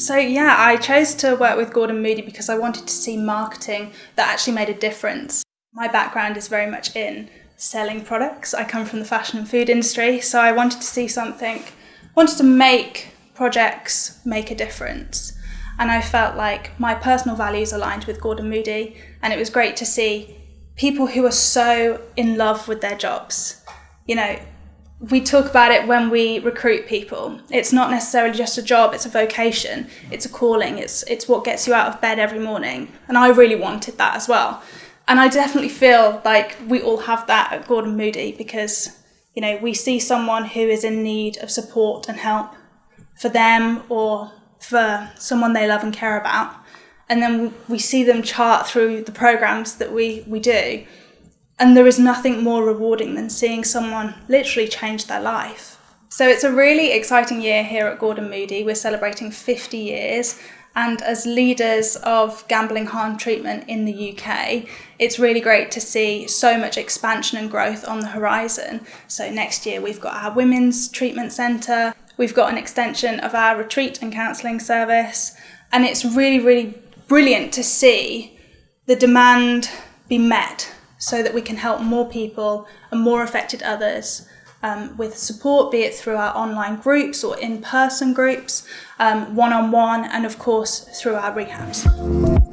So, yeah, I chose to work with Gordon Moody because I wanted to see marketing that actually made a difference. My background is very much in selling products. I come from the fashion and food industry, so I wanted to see something, wanted to make projects make a difference. And I felt like my personal values aligned with Gordon Moody, and it was great to see people who are so in love with their jobs. You know, we talk about it when we recruit people. It's not necessarily just a job, it's a vocation, it's a calling, it's it's what gets you out of bed every morning. And I really wanted that as well. And I definitely feel like we all have that at Gordon Moody because, you know, we see someone who is in need of support and help for them or for someone they love and care about. And then we see them chart through the programs that we, we do and there is nothing more rewarding than seeing someone literally change their life. So it's a really exciting year here at Gordon Moody. We're celebrating 50 years. And as leaders of gambling harm treatment in the UK, it's really great to see so much expansion and growth on the horizon. So next year we've got our women's treatment centre, we've got an extension of our retreat and counselling service, and it's really, really brilliant to see the demand be met so that we can help more people and more affected others um, with support, be it through our online groups or in person groups, one on one, and of course through our rehabs.